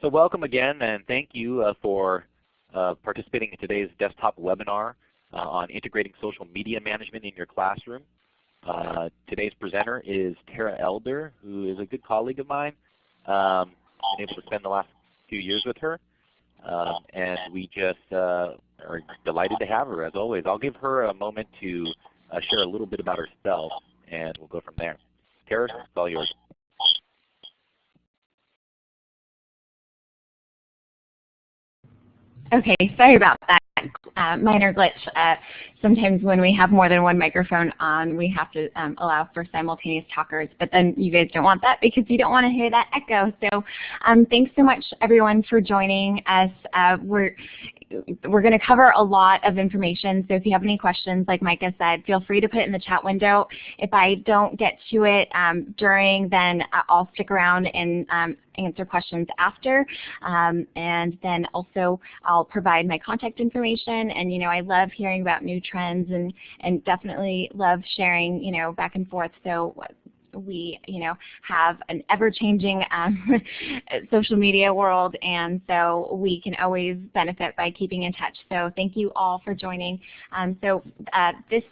So welcome again and thank you uh, for uh, participating in today's desktop webinar uh, on integrating social media management in your classroom. Uh, today's presenter is Tara Elder, who is a good colleague of mine. Um, I've been able to spend the last few years with her. Um, and we just uh, are delighted to have her as always. I'll give her a moment to uh, share a little bit about herself and we'll go from there. Tara, it's all yours. Okay, sorry about that. Uh, minor glitch. Uh, sometimes when we have more than one microphone on, we have to um, allow for simultaneous talkers, but then you guys don't want that because you don't want to hear that echo. So um, thanks so much everyone for joining us. Uh, we're we're going to cover a lot of information, so if you have any questions, like Micah said, feel free to put it in the chat window. If I don't get to it um, during, then I'll stick around and um, answer questions after. Um, and then also I'll provide my contact information. And you know, I love hearing about new trends and, and definitely love sharing, you know, back and forth. So we you know have an ever-changing um, social media world and so we can always benefit by keeping in touch. So thank you all for joining. Um, so uh, this,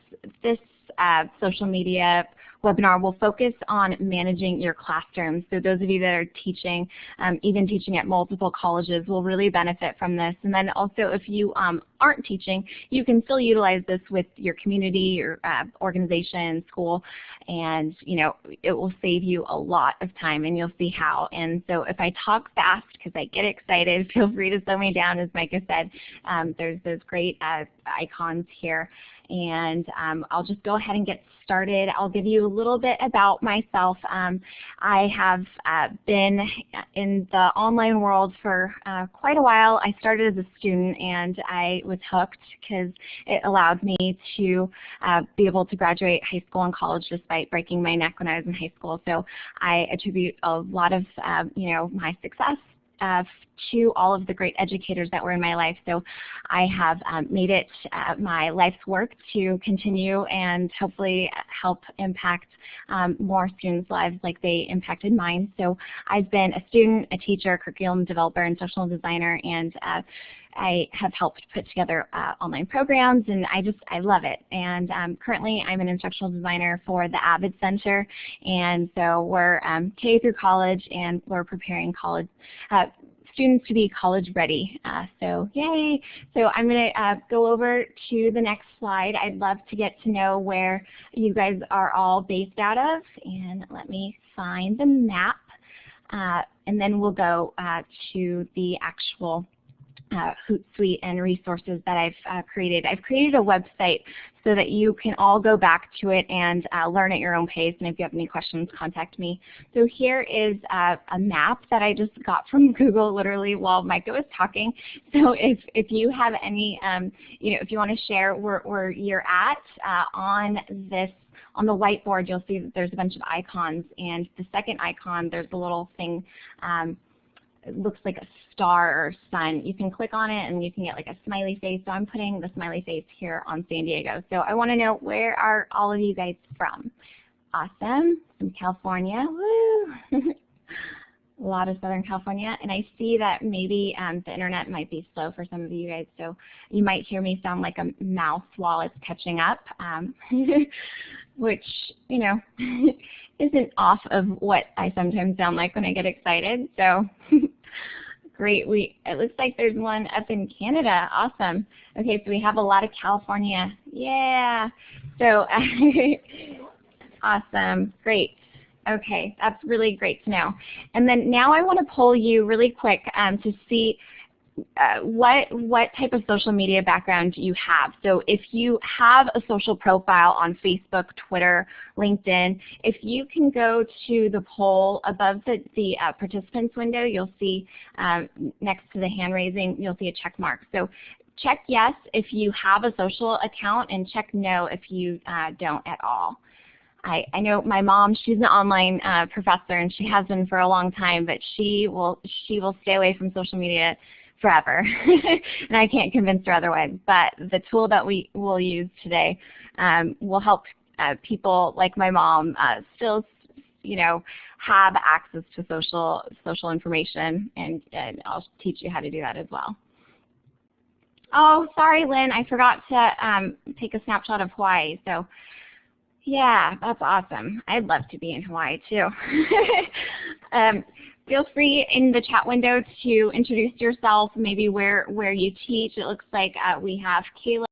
this uh, social media webinar will focus on managing your classroom. So those of you that are teaching, um, even teaching at multiple colleges will really benefit from this. And then also if you um, aren't teaching, you can still utilize this with your community, your uh, organization, school, and you know it will save you a lot of time and you'll see how. And so if I talk fast because I get excited, feel free to slow me down as Micah said. Um, there's those great uh, icons here and um, I'll just go ahead and get started. I'll give you a little bit about myself. Um, I have uh, been in the online world for uh, quite a while. I started as a student and I was hooked because it allowed me to uh, be able to graduate high school and college despite breaking my neck when I was in high school. So I attribute a lot of um, you know my success uh, to all of the great educators that were in my life. So I have um, made it uh, my life's work to continue and hopefully help impact um, more students' lives like they impacted mine. So I've been a student, a teacher, curriculum developer, and social designer, and uh, I have helped put together uh, online programs and I just, I love it. And um, currently I'm an instructional designer for the Avid Center and so we're um, K through college and we're preparing college uh, students to be college ready. Uh, so yay! So I'm going to uh, go over to the next slide. I'd love to get to know where you guys are all based out of. And let me find the map. Uh, and then we'll go uh, to the actual uh, Hootsuite and resources that I've uh, created. I've created a website so that you can all go back to it and uh, learn at your own pace. And if you have any questions, contact me. So here is uh, a map that I just got from Google literally while Micah was talking. So if, if you have any, um, you know, if you want to share where, where you're at uh, on this on the whiteboard, you'll see that there's a bunch of icons. And the second icon, there's a little thing um, it looks like a star or sun. You can click on it and you can get like a smiley face. So I'm putting the smiley face here on San Diego. So I want to know where are all of you guys from? Awesome. From California. Woo! a lot of Southern California. And I see that maybe um, the internet might be slow for some of you guys. So you might hear me sound like a mouse while it's catching up, um, which, you know, isn't off of what I sometimes sound like when I get excited. So great. We It looks like there's one up in Canada. Awesome. Okay, so we have a lot of California. Yeah. So awesome. Great. Okay, that's really great to know. And then now I want to pull you really quick um, to see uh, what what type of social media background do you have. So if you have a social profile on Facebook, Twitter, LinkedIn, if you can go to the poll above the, the uh, participants window, you'll see um, next to the hand raising, you'll see a check mark. So check yes if you have a social account and check no if you uh, don't at all. I, I know my mom, she's an online uh, professor and she has been for a long time, but she will, she will stay away from social media forever. and I can't convince her otherwise. But the tool that we will use today um, will help uh, people like my mom uh, still you know, have access to social social information, and, and I'll teach you how to do that as well. Oh, sorry, Lynn, I forgot to um, take a snapshot of Hawaii. So, yeah, that's awesome. I'd love to be in Hawaii too. um, feel free in the chat window to introduce yourself, maybe where where you teach. It looks like uh, we have Kayla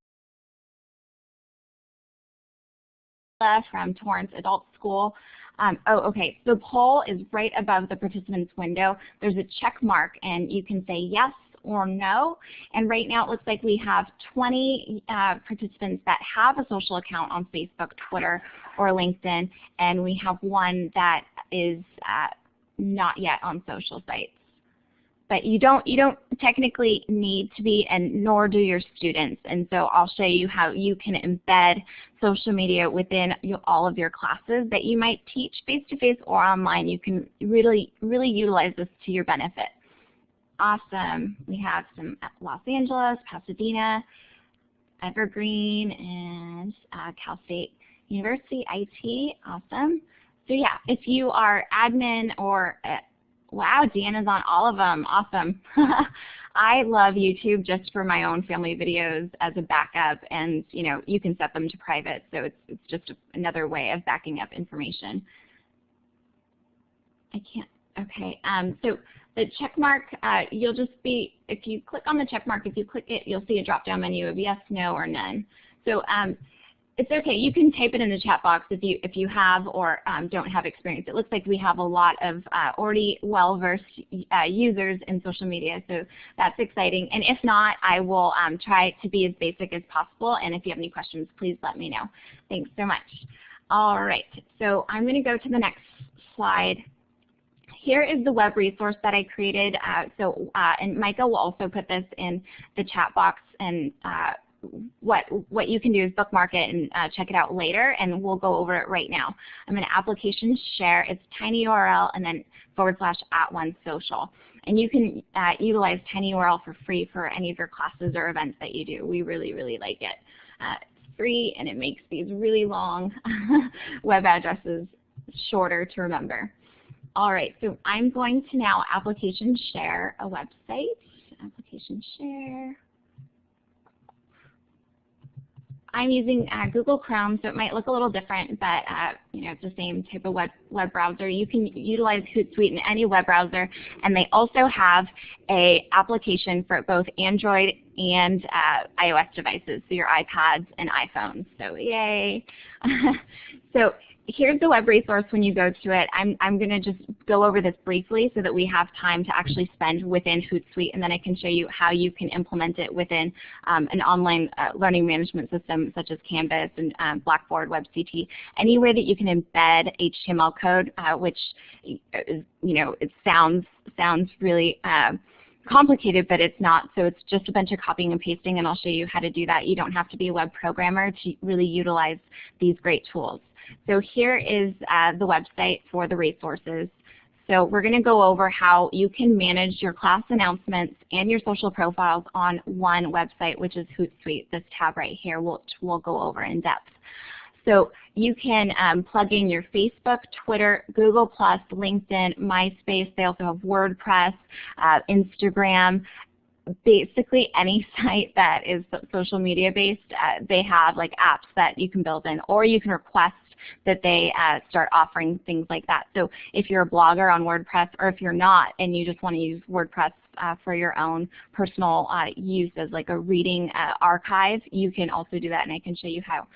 from Torrance Adult School. Um, oh, okay. The poll is right above the participants window. There's a check mark, and you can say yes or no. And right now it looks like we have 20 uh, participants that have a social account on Facebook, Twitter, or LinkedIn, and we have one that is uh, not yet on social sites. But you don't, you don't technically need to be, and nor do your students. And so I'll show you how you can embed social media within all of your classes that you might teach face-to-face -face or online. You can really, really utilize this to your benefit. Awesome. We have some Los Angeles, Pasadena, Evergreen, and uh, Cal State University IT. Awesome. So yeah, if you are admin or, uh, wow, Deanna's on all of them. Awesome. I love YouTube just for my own family videos as a backup, and you know you can set them to private, so it's, it's just another way of backing up information. I can't, okay, um, so the check mark, uh, you'll just be, if you click on the check mark, if you click it, you'll see a drop-down menu of yes, no, or none. So um, it's okay. You can type it in the chat box if you if you have or um, don't have experience. It looks like we have a lot of uh, already well-versed uh, users in social media, so that's exciting. And if not, I will um, try to be as basic as possible. And if you have any questions, please let me know. Thanks so much. All right, so I'm going to go to the next slide here is the web resource that I created. Uh, so, uh, and Micah will also put this in the chat box and uh, what what you can do is bookmark it and uh, check it out later, and we'll go over it right now. I'm going to application share. It's tinyurl and then forward slash at one social. And you can uh, utilize tinyurl for free for any of your classes or events that you do. We really, really like it. Uh, it's free and it makes these really long web addresses shorter to remember. All right, so I'm going to now application share a website. Application share. I'm using uh, Google Chrome, so it might look a little different, but uh, you know, it's the same type of web, web browser. You can utilize Hootsuite in any web browser, and they also have a application for both Android and uh, iOS devices, so your iPads and iPhones. So yay! so here's the web resource when you go to it. I'm, I'm going to just go over this briefly so that we have time to actually spend within Hootsuite, and then I can show you how you can implement it within um, an online uh, learning management system such as Canvas and um, Blackboard, WebCT, anywhere that you can embed HTML code, uh, which is, you know, it sounds, sounds really uh, complicated, but it's not. So it's just a bunch of copying and pasting, and I'll show you how to do that. You don't have to be a web programmer to really utilize these great tools. So here is uh, the website for the resources. So we're going to go over how you can manage your class announcements and your social profiles on one website, which is Hootsuite, this tab right here, which we'll go over in depth. So you can um, plug in your Facebook, Twitter, Google+, LinkedIn, MySpace. They also have WordPress, uh, Instagram, basically any site that is social media based, uh, they have like apps that you can build in or you can request that they uh, start offering things like that. So if you're a blogger on WordPress or if you're not and you just want to use WordPress uh, for your own personal uh, use as like a reading uh, archive, you can also do that and I can show you how.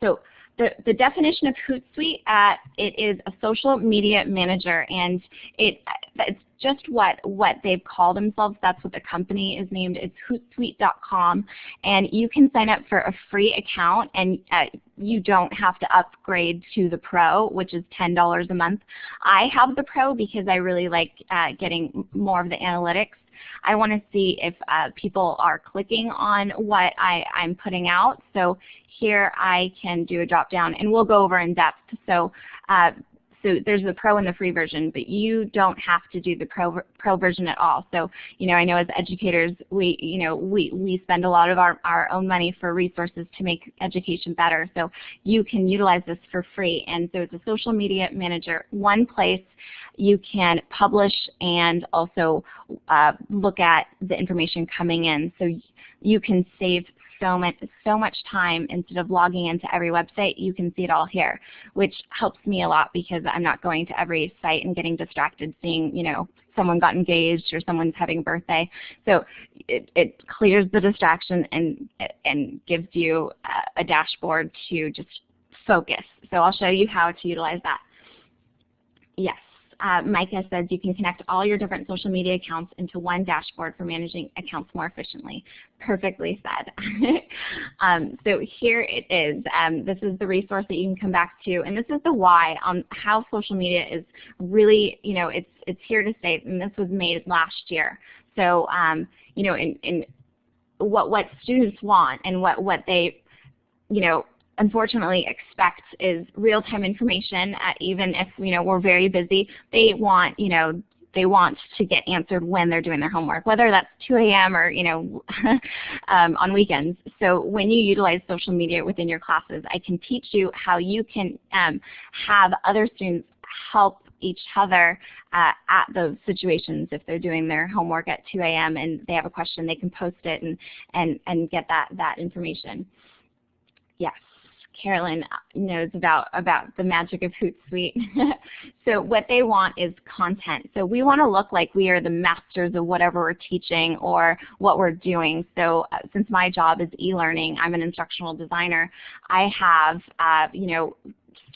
So the, the definition of Hootsuite, uh, it is a social media manager, and it it's just what what they've called themselves. That's what the company is named. It's Hootsuite.com, and you can sign up for a free account, and uh, you don't have to upgrade to the Pro, which is $10 a month. I have the Pro because I really like uh, getting more of the analytics I want to see if uh, people are clicking on what I, am putting out. So here I can do a drop down and we'll go over in depth. So uh, so there's the pro and the free version, but you don't have to do the pro, pro version at all. So, you know, I know as educators, we, you know, we, we spend a lot of our, our own money for resources to make education better. So you can utilize this for free. And so it's a social media manager, one place you can publish and also uh, look at the information coming in. So you can save so much, so much time instead of logging into every website, you can see it all here, which helps me a lot because I'm not going to every site and getting distracted seeing, you know, someone got engaged or someone's having a birthday. So it, it clears the distraction and, and gives you a, a dashboard to just focus. So I'll show you how to utilize that. Yes uh, Micah says you can connect all your different social media accounts into one dashboard for managing accounts more efficiently. Perfectly said. um, so here it is. Um, this is the resource that you can come back to, and this is the why on how social media is really, you know, it's it's here to stay, and this was made last year. So, um, you know, in, in what what students want and what what they, you know, unfortunately expect is real-time information, uh, even if you know we're very busy. They want you know they want to get answered when they're doing their homework, whether that's 2 a.m. or you know um, on weekends. So when you utilize social media within your classes, I can teach you how you can um, have other students help each other uh, at those situations. If they're doing their homework at 2 a.m. and they have a question, they can post it and, and, and get that, that information. Yes. Carolyn knows about, about the magic of Hootsuite. so what they want is content. So we want to look like we are the masters of whatever we're teaching or what we're doing. So uh, since my job is e-learning, I'm an instructional designer, I have, uh, you know,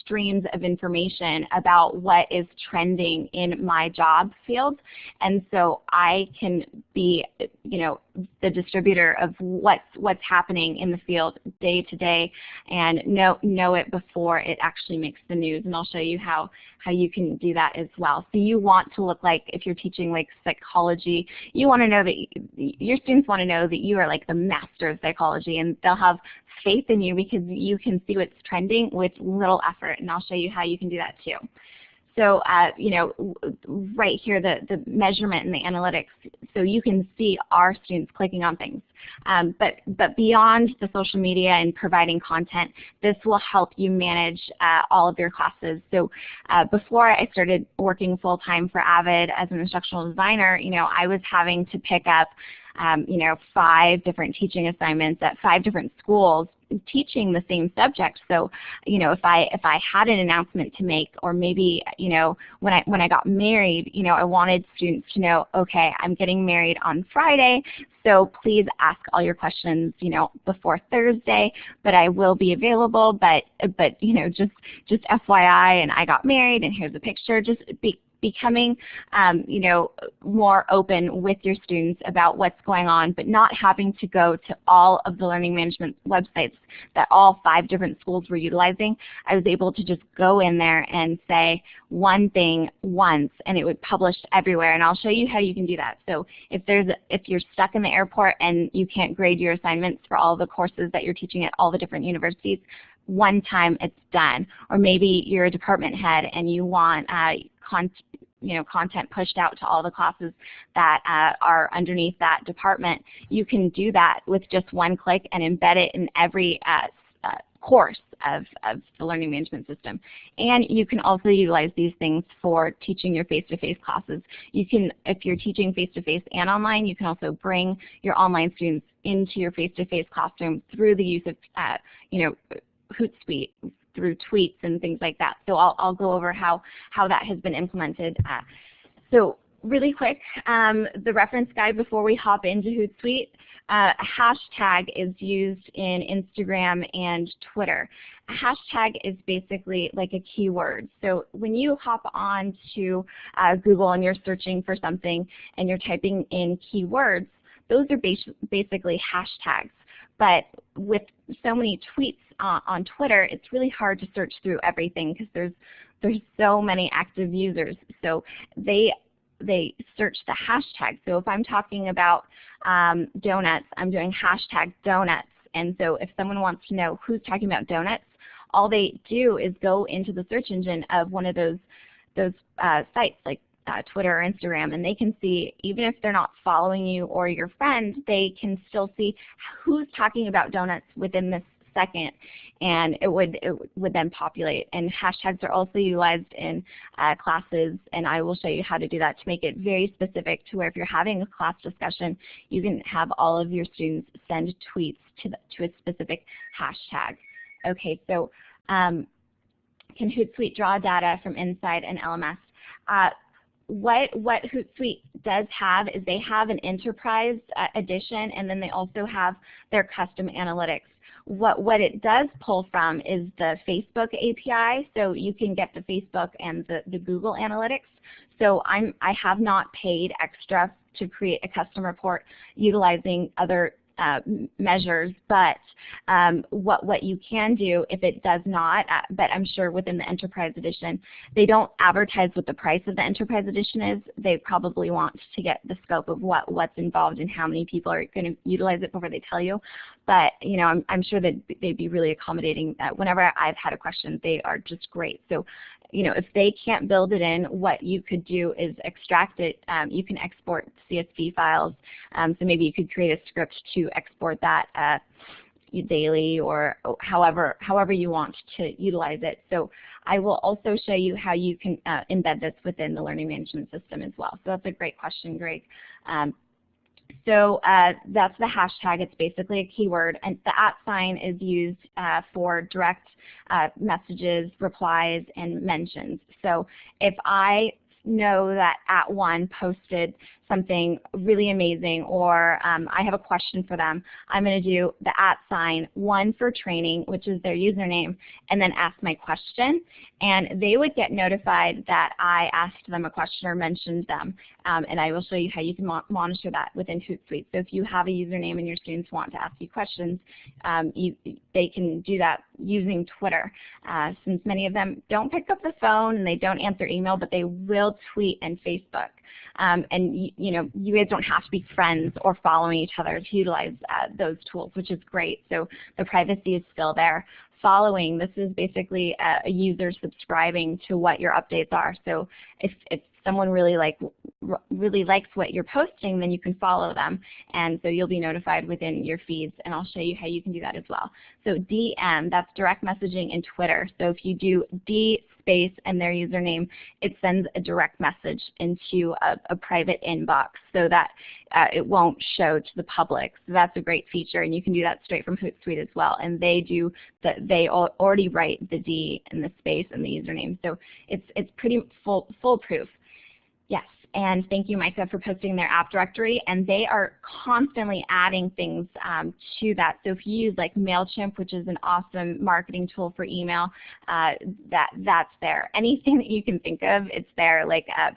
streams of information about what is trending in my job field. And so I can be, you know, the distributor of what's, what's happening in the field day to day and know, know it before it actually makes the news. And I'll show you how, how you can do that as well. So you want to look like, if you're teaching like psychology, you want to know that, your students want to know that you are like the master of psychology and they'll have faith in you because you can see what's trending with little effort, and I'll show you how you can do that too. So, uh, you know, right here, the, the measurement and the analytics, so you can see our students clicking on things. Um, but, but beyond the social media and providing content, this will help you manage uh, all of your classes. So uh, before I started working full-time for AVID as an instructional designer, you know, I was having to pick up um, you know, five different teaching assignments at five different schools teaching the same subject. So, you know, if I if I had an announcement to make, or maybe, you know, when I when I got married, you know, I wanted students to know, okay, I'm getting married on Friday, so please ask all your questions, you know, before Thursday. But I will be available. But but you know, just just FYI, and I got married, and here's a picture. Just be becoming um, you know, more open with your students about what's going on, but not having to go to all of the learning management websites that all five different schools were utilizing. I was able to just go in there and say one thing once and it would publish everywhere and I'll show you how you can do that. So if there's a, if you're stuck in the airport and you can't grade your assignments for all the courses that you're teaching at all the different universities, one time it's done. Or maybe you're a department head and you want uh, you know, content pushed out to all the classes that uh, are underneath that department. You can do that with just one click and embed it in every uh, uh, course of, of the learning management system. And you can also utilize these things for teaching your face-to-face -face classes. You can, if you're teaching face-to-face -face and online, you can also bring your online students into your face-to-face -face classroom through the use of, uh, you know, Hootsuite through tweets and things like that. So I'll, I'll go over how, how that has been implemented. Uh, so really quick, um, the reference guide before we hop into Hootsuite. Uh, hashtag is used in Instagram and Twitter. A hashtag is basically like a keyword. So when you hop on to uh, Google and you're searching for something and you're typing in keywords, those are bas basically hashtags. But with so many tweets uh, on Twitter, it's really hard to search through everything because there's there's so many active users. So they they search the hashtag. So if I'm talking about um, donuts, I'm doing hashtag donuts. And so if someone wants to know who's talking about donuts, all they do is go into the search engine of one of those those uh, sites like uh, Twitter or Instagram, and they can see, even if they're not following you or your friend, they can still see who's talking about donuts within this second, and it would it would then populate. And hashtags are also utilized in uh, classes, and I will show you how to do that to make it very specific to where if you're having a class discussion, you can have all of your students send tweets to, the, to a specific hashtag. Okay, so um, can Hootsuite draw data from inside an LMS? Uh, what, what Hootsuite does have is they have an enterprise uh, edition and then they also have their custom analytics. What, what it does pull from is the Facebook API, so you can get the Facebook and the, the Google Analytics. So I'm, I have not paid extra to create a custom report utilizing other uh, measures, but um, what, what you can do if it does not, uh, but I'm sure within the Enterprise Edition, they don't advertise what the price of the Enterprise Edition is. They probably want to get the scope of what, what's involved and how many people are going to utilize it before they tell you. But you know, I'm, I'm sure that they'd be really accommodating. Uh, whenever I've had a question, they are just great. So you know, if they can't build it in, what you could do is extract it. Um, you can export CSV files. Um, so maybe you could create a script to export that uh, daily or however, however you want to utilize it. So I will also show you how you can uh, embed this within the learning management system as well. So that's a great question, Greg. Um, so uh, that's the hashtag. It's basically a keyword. And the at sign is used uh, for direct uh, messages, replies, and mentions. So if I know that at one posted something really amazing or um, I have a question for them, I'm going to do the at sign, one for training, which is their username, and then ask my question. And they would get notified that I asked them a question or mentioned them. Um, and I will show you how you can mo monitor that within Hootsuite. So if you have a username and your students want to ask you questions, um, you, they can do that using Twitter. Uh, since many of them don't pick up the phone and they don't answer email, but they will tweet and Facebook. Um, and you, know, you guys don't have to be friends or following each other to utilize uh, those tools, which is great. So the privacy is still there. Following, this is basically a, a user subscribing to what your updates are. So if, if someone really like really likes what you're posting, then you can follow them. And so you'll be notified within your feeds, and I'll show you how you can do that as well. So DM, that's direct messaging in Twitter. So if you do D space and their username, it sends a direct message into a, a private inbox so that uh, it won't show to the public. So that's a great feature, and you can do that straight from Hootsuite as well. And they do that. They already write the D in the space and the username, so it's it's pretty full foolproof. Yes, and thank you, Micah, for posting their app directory. And they are constantly adding things um, to that. So if you use like MailChimp, which is an awesome marketing tool for email, uh, that that's there. Anything that you can think of, it's there. Like uh,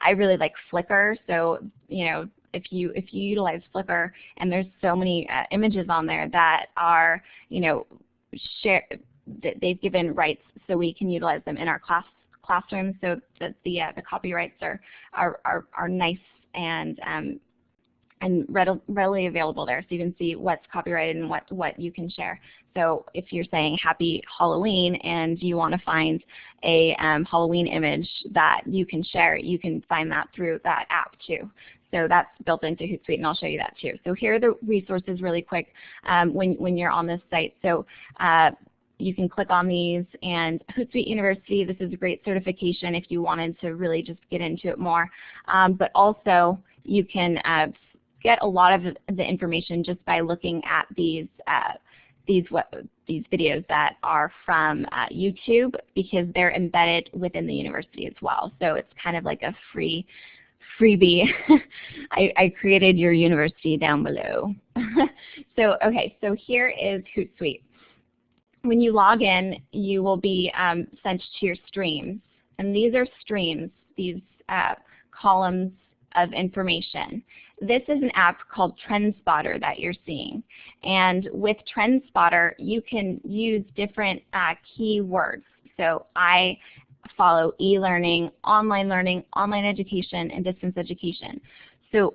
I really like Flickr, so you know if you if you utilize Flickr, and there's so many uh, images on there that are you know share they've given rights so we can utilize them in our class classrooms so that the, uh, the copyrights are, are, are, are nice and, um, and readily available there so you can see what's copyrighted and what, what you can share. So if you're saying happy Halloween and you want to find a um, Halloween image that you can share, you can find that through that app too. So that's built into Hootsuite, and I'll show you that too. So here are the resources really quick um, when, when you're on this site. So uh, you can click on these and Hootsuite University, this is a great certification if you wanted to really just get into it more. Um, but also you can uh, get a lot of the information just by looking at these uh, these these videos that are from uh, YouTube because they're embedded within the university as well. So it's kind of like a free freebie. I, I, created your university down below. so okay, so here is Hootsuite when you log in, you will be um, sent to your streams. And these are streams, these uh, columns of information. This is an app called Trendspottr that you're seeing. And with Trendspottr, you can use different uh, keywords. So I follow e-learning, online learning, online education, and distance education. So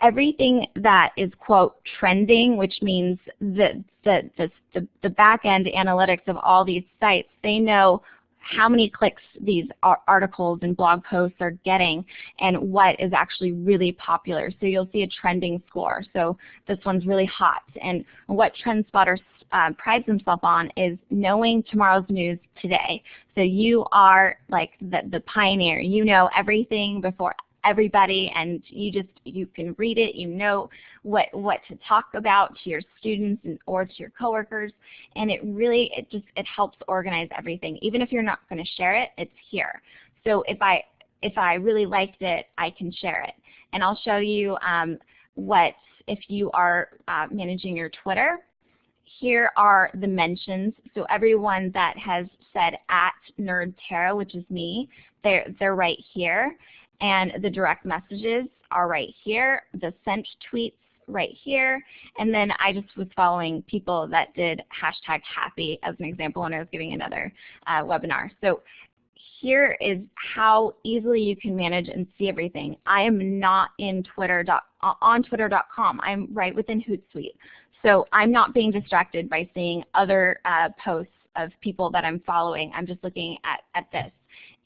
everything that is, quote, trending, which means the, the, the, the, back-end analytics of all these sites, they know how many clicks these articles and blog posts are getting and what is actually really popular. So you'll see a trending score. So this one's really hot. And what Trendspottr uh, prides himself on is knowing tomorrow's news today. So you are like the, the pioneer. You know everything before everybody and you just you can read it, you know what what to talk about to your students and, or to your coworkers and it really it just it helps organize everything. Even if you're not going to share it, it's here. So if I if I really liked it, I can share it. And I'll show you um, what if you are uh, managing your Twitter. Here are the mentions. So everyone that has said at Nerd NerdTara, which is me, they're, they're right here. And the direct messages are right here, the sent tweets right here, and then I just was following people that did hashtag happy as an example when I was giving another uh, webinar. So here is how easily you can manage and see everything. I am not in Twitter on twitter.com. I'm right within Hootsuite. So I'm not being distracted by seeing other uh, posts of people that I'm following. I'm just looking at, at this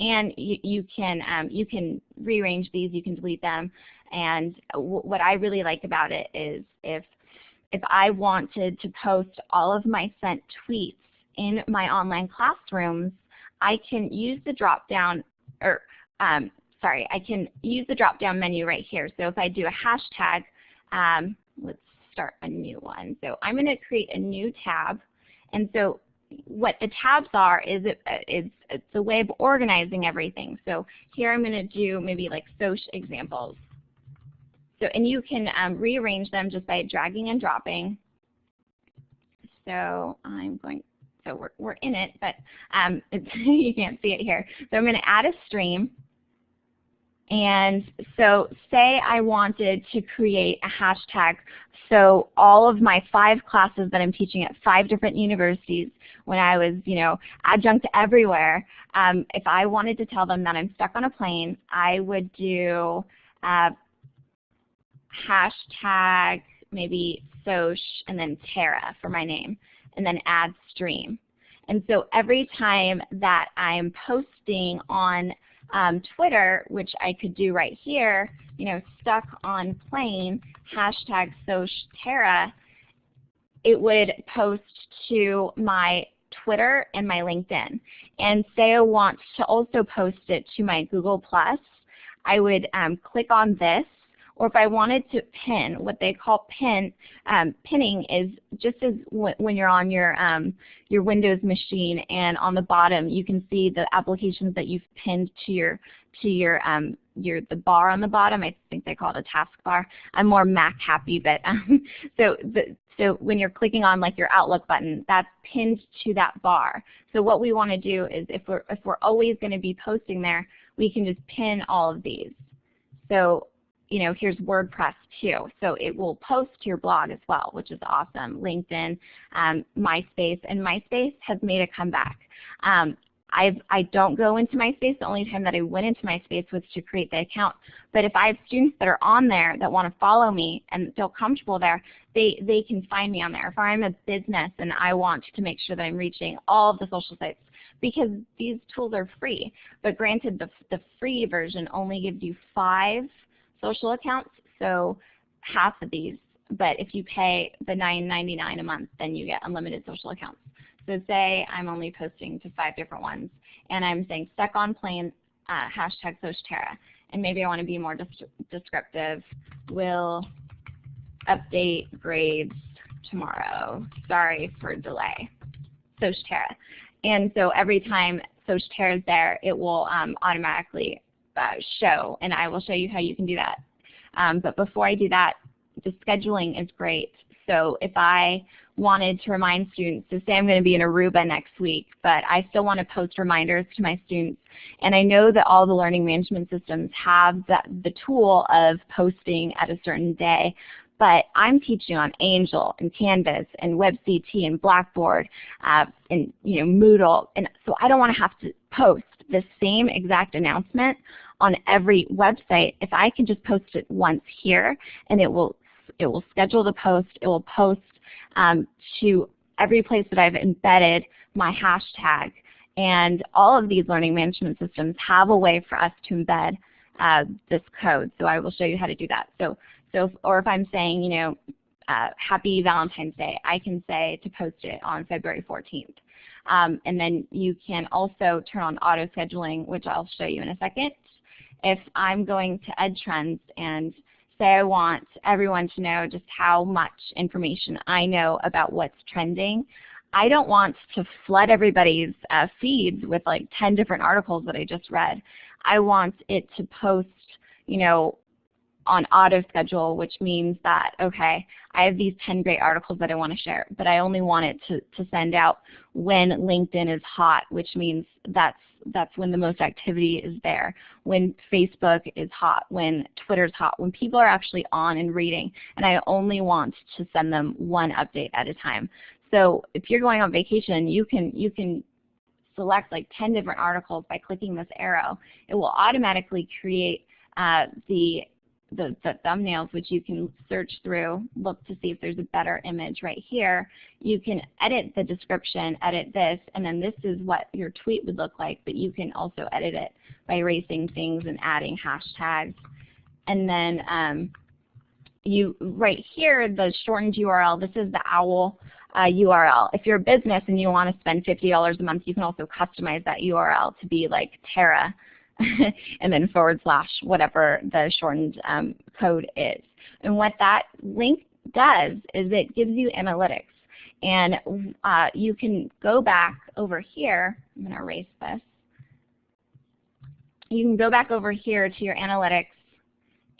and you, you can um, you can rearrange these, you can delete them. And what I really like about it is if if I wanted to post all of my sent tweets in my online classrooms, I can use the drop down or um, sorry, I can use the drop down menu right here. So if I do a hashtag, um, let's start a new one. So I'm going to create a new tab. And so what the tabs are is it, it's, it's a way of organizing everything. So here I'm going to do maybe like social examples. So, and you can um, rearrange them just by dragging and dropping. So I'm going, so we're, we're in it, but um, you can't see it here. So I'm going to add a stream. And so say I wanted to create a hashtag so all of my five classes that I'm teaching at five different universities when I was, you know, adjunct everywhere, um, if I wanted to tell them that I'm stuck on a plane, I would do uh, hashtag maybe Soch and then Tara for my name and then add stream. And so every time that I'm posting on um, Twitter, which I could do right here, you know, stuck on plane, hashtag SochTara, it would post to my Twitter and my LinkedIn. And say I want to also post it to my Google+, I would um, click on this or if I wanted to pin, what they call pin, um, pinning is just as when you're on your, um, your Windows machine and on the bottom you can see the applications that you've pinned to your, to your, um, your the bar on the bottom. I think they call it a taskbar. I'm more Mac happy, but um, so the, so when you're clicking on like your Outlook button, that's pinned to that bar. So what we want to do is if we're if we're always going to be posting there, we can just pin all of these. So you know, here's WordPress too. So it will post to your blog as well, which is awesome. LinkedIn, um, MySpace, and MySpace has made a comeback. Um, I've, I don't go into MySpace. The only time that I went into MySpace was to create the account. But if I have students that are on there that want to follow me and feel comfortable there, they, they can find me on there. If I'm a business and I want to make sure that I'm reaching all of the social sites, because these tools are free. But granted, the, the free version only gives you five social accounts, so half of these. But if you pay the $9.99 a month, then you get unlimited social accounts. So say I'm only posting to five different ones, and I'm saying stuck on plane, uh, hashtag SochTara, and maybe I want to be more descriptive. Will update grades tomorrow. Sorry for delay. SochTara. And so every time SochTara is there, it will um, automatically uh, show, and I will show you how you can do that. Um, but before I do that, the scheduling is great. So if I wanted to remind students, so say I'm going to be in Aruba next week, but I still want to post reminders to my students, and I know that all the learning management systems have that, the tool of posting at a certain day, but I'm teaching on Angel and Canvas and WebCT and Blackboard uh, and you know Moodle, and so I don't want to have to post the same exact announcement on every website, if I can just post it once here and it will it will schedule the post, it will post um, to every place that I've embedded my hashtag. And all of these learning management systems have a way for us to embed uh, this code. So I will show you how to do that. So, so or if I'm saying, you know, uh, Happy Valentine's Day, I can say to post it on February 14th. Um, and then you can also turn on auto scheduling, which I'll show you in a second. If I'm going to EdTrends and say I want everyone to know just how much information I know about what's trending, I don't want to flood everybody's uh, feeds with like 10 different articles that I just read. I want it to post, you know, on auto schedule, which means that, okay, I have these 10 great articles that I want to share, but I only want it to, to send out when LinkedIn is hot, which means that's that's when the most activity is there. When Facebook is hot, when Twitter's hot, when people are actually on and reading, and I only want to send them one update at a time. So if you're going on vacation, you can you can select like 10 different articles by clicking this arrow. It will automatically create uh, the the, the, thumbnails, which you can search through, look to see if there's a better image right here. You can edit the description, edit this, and then this is what your tweet would look like, but you can also edit it by erasing things and adding hashtags. And then um, you right here, the shortened URL, this is the OWL uh, URL. If you're a business and you want to spend $50 a month, you can also customize that URL to be like Tara and then forward slash whatever the shortened um, code is. And what that link does is it gives you analytics. And uh, you can go back over here. I'm going to erase this. You can go back over here to your analytics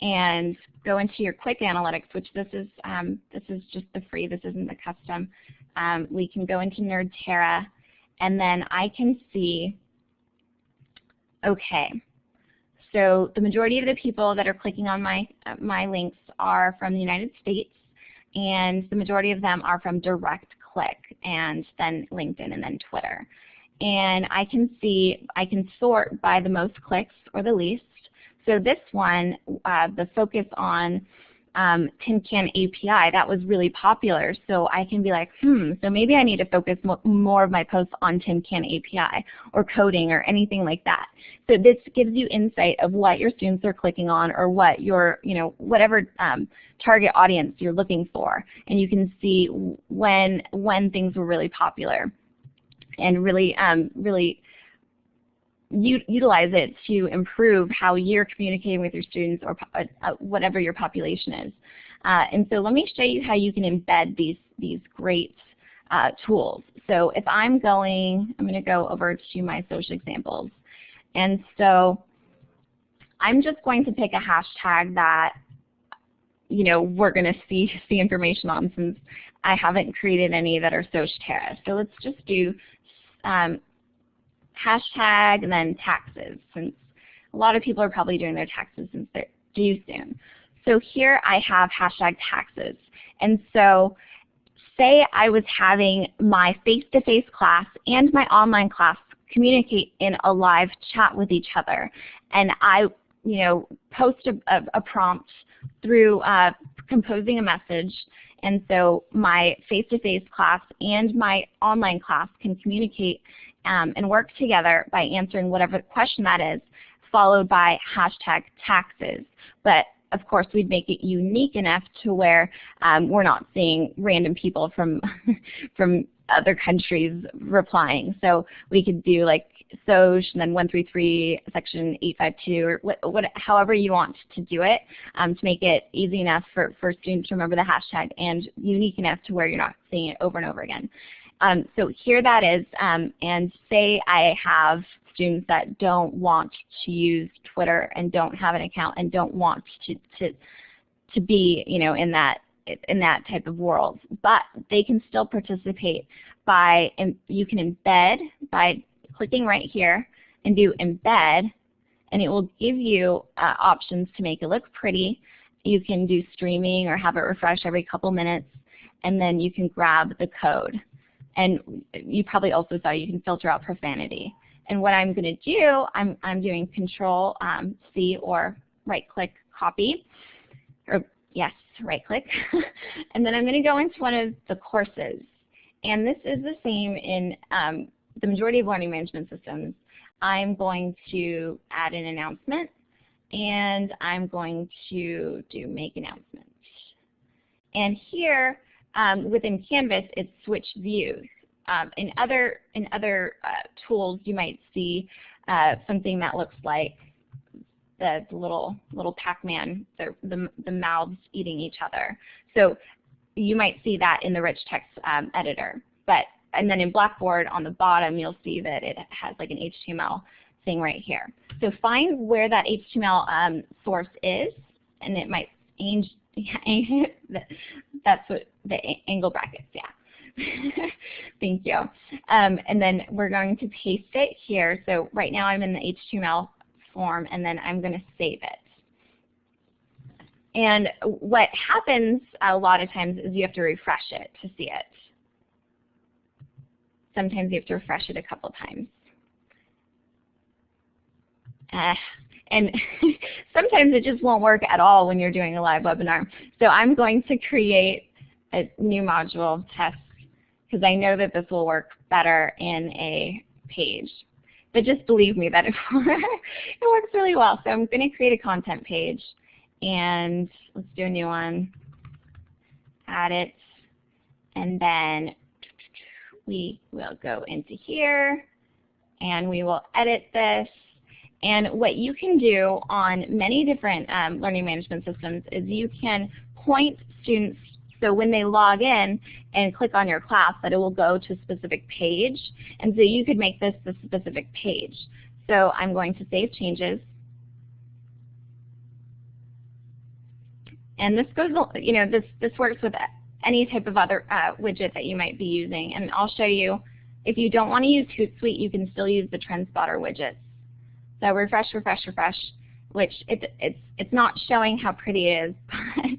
and go into your quick analytics, which this is um, this is just the free. This isn't the custom. Um, we can go into NerdTara, and then I can see Okay. So the majority of the people that are clicking on my, uh, my links are from the United States, and the majority of them are from direct click, and then LinkedIn, and then Twitter. And I can see, I can sort by the most clicks or the least. So this one, uh, the focus on um, Tin Can API, that was really popular. So I can be like, hmm, so maybe I need to focus more of my posts on Tin Can API or coding or anything like that. So this gives you insight of what your students are clicking on or what your, you know, whatever um, target audience you're looking for. And you can see when, when things were really popular and really, um, really utilize it to improve how you're communicating with your students or uh, uh, whatever your population is. Uh, and so let me show you how you can embed these, these great uh, tools. So if I'm going, I'm going to go over to my social examples. And so I'm just going to pick a hashtag that you know, we're going to see, see information on since I haven't created any that are Societera. So let's just do um, hashtag and then taxes since a lot of people are probably doing their taxes since they're due soon. So here I have hashtag taxes. And so say I was having my face-to-face -face class and my online class communicate in a live chat with each other. And I you know, post a, a, a prompt through uh, composing a message and so my face-to-face -face class and my online class can communicate um, and work together by answering whatever question that is, followed by hashtag taxes. But of course, we'd make it unique enough to where um, we're not seeing random people from from other countries replying. So we could do like SOJ and then 133 section 852 or what, what, however you want to do it um, to make it easy enough for, for students to remember the hashtag and unique enough to where you're not seeing it over and over again. Um, so here that is, um, and say I have students that don't want to use Twitter and don't have an account and don't want to, to, to be you know, in that in that type of world. But they can still participate by, you can embed by clicking right here and do embed and it will give you uh, options to make it look pretty. You can do streaming or have it refresh every couple minutes and then you can grab the code. And you probably also saw you can filter out profanity. And what I'm going to do, I'm, I'm doing Control um, C or right click copy, or yes, right click. and then I'm going to go into one of the courses. And this is the same in um, the majority of learning management systems. I'm going to add an announcement and I'm going to do make announcements. And here um, within Canvas, it's switch views. Um, in other, in other uh, tools, you might see uh, something that looks like the, the little, little Pac-Man, the, the, the, mouths eating each other. So you might see that in the rich text um, editor. But, and then in Blackboard on the bottom, you'll see that it has like an HTML thing right here. So find where that HTML um, source is, and it might change. that's what the angle brackets, yeah. Thank you. Um, and then we're going to paste it here. So right now I'm in the HTML form, and then I'm going to save it. And what happens a lot of times is you have to refresh it to see it. Sometimes you have to refresh it a couple times. Uh, and sometimes it just won't work at all when you're doing a live webinar. So I'm going to create a new module test because I know that this will work better in a page. But just believe me that it, works really well. So I'm going to create a content page and let's do a new one. Add it and then we will go into here and we will edit this and what you can do on many different um, learning management systems is you can point students so when they log in and click on your class that it will go to a specific page. And so you could make this the specific page. So I'm going to save changes. And this goes, you know, this, this works with any type of other uh, widget that you might be using. And I'll show you, if you don't want to use Hootsuite, you can still use the Trendspottr widgets. So refresh, refresh, refresh, which it, it's, it's not showing how pretty it is,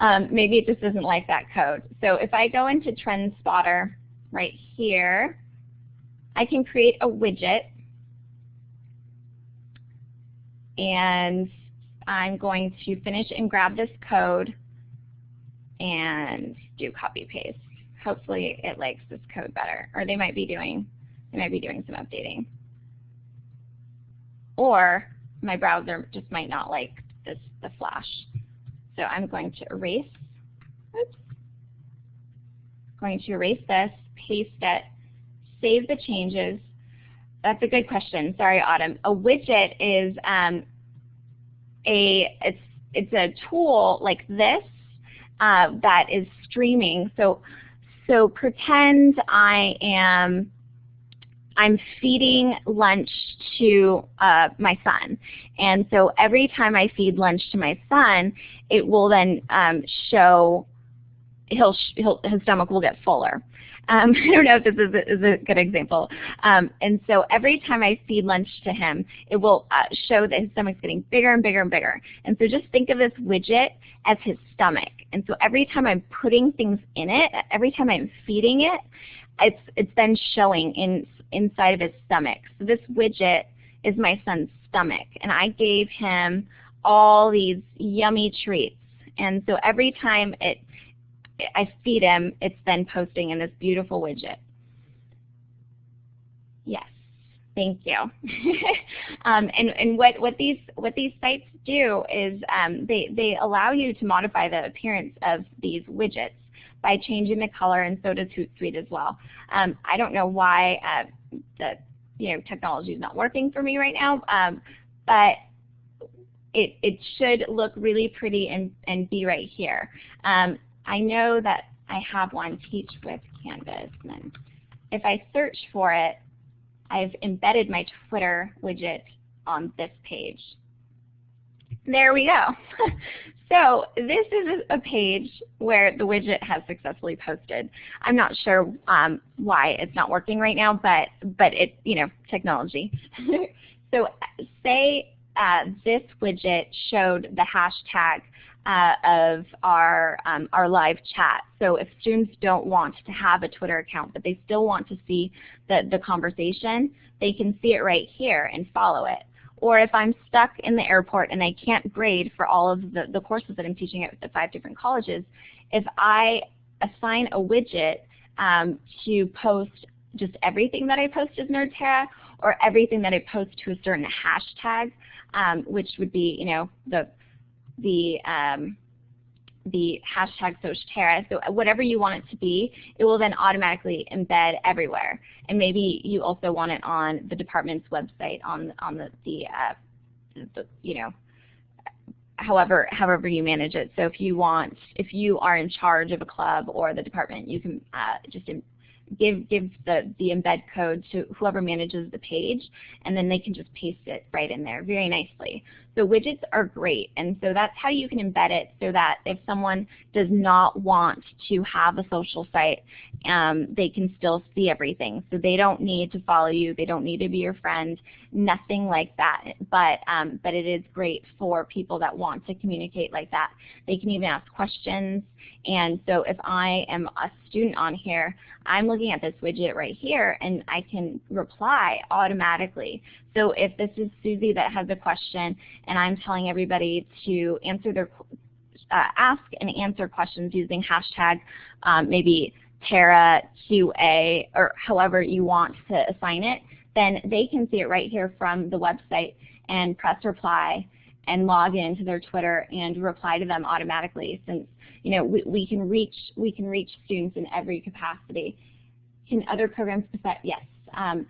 but um, maybe it just doesn't like that code. So if I go into Trendspottr right here, I can create a widget and I'm going to finish and grab this code and do copy paste. Hopefully it likes this code better, or they might be doing they might be doing some updating. Or my browser just might not like this the flash. So I'm going to erase. Oops. Going to erase this, paste it, save the changes. That's a good question. Sorry, Autumn. A widget is um, a it's it's a tool like this uh, that is streaming. So so pretend I am I'm feeding lunch to uh, my son. And so every time I feed lunch to my son, it will then um, show, he'll, he'll, his stomach will get fuller. Um, I don't know if this is a, is a good example. Um, and so every time I feed lunch to him, it will uh, show that his stomach's getting bigger and bigger and bigger. And so just think of this widget as his stomach. And so every time I'm putting things in it, every time I'm feeding it, it's, it's then showing in inside of his stomach. So this widget is my son's stomach, and I gave him all these yummy treats. And so every time it, I feed him, it's then posting in this beautiful widget. Yes, thank you. um, and and what, what, these, what these sites do is um, they, they allow you to modify the appearance of these widgets by changing the color, and so does Hootsuite as well. Um, I don't know why uh, the you know technology is not working for me right now, um, but it, it should look really pretty and, and be right here. Um, I know that I have one, Teach with Canvas. And if I search for it, I've embedded my Twitter widget on this page. There we go. so this is a page where the widget has successfully posted. I'm not sure um, why it's not working right now, but but it you know technology. so say uh, this widget showed the hashtag uh, of our, um, our live chat. So if students don't want to have a Twitter account, but they still want to see the, the conversation, they can see it right here and follow it. Or if I'm stuck in the airport and I can't grade for all of the, the courses that I'm teaching at the five different colleges, if I assign a widget um, to post just everything that I post as NerdTara or everything that I post to a certain hashtag, um, which would be, you know, the the um, the hashtag SocTara. So whatever you want it to be, it will then automatically embed everywhere. And maybe you also want it on the department's website, on on the the, uh, the you know however however you manage it. So if you want, if you are in charge of a club or the department, you can uh, just give give the, the embed code to whoever manages the page, and then they can just paste it right in there very nicely. So widgets are great, and so that's how you can embed it so that if someone does not want to have a social site, um, they can still see everything. So they don't need to follow you, they don't need to be your friend, nothing like that. But, um, but it is great for people that want to communicate like that. They can even ask questions, and so if I am a student on here, I'm looking at this widget right here, and I can reply automatically. So if this is Susie that has a question and I'm telling everybody to answer their uh, ask and answer questions using hashtag um, maybe Tara QA or however you want to assign it, then they can see it right here from the website and press reply and log into their Twitter and reply to them automatically since you know we, we can reach we can reach students in every capacity. Can other programs yes. Um,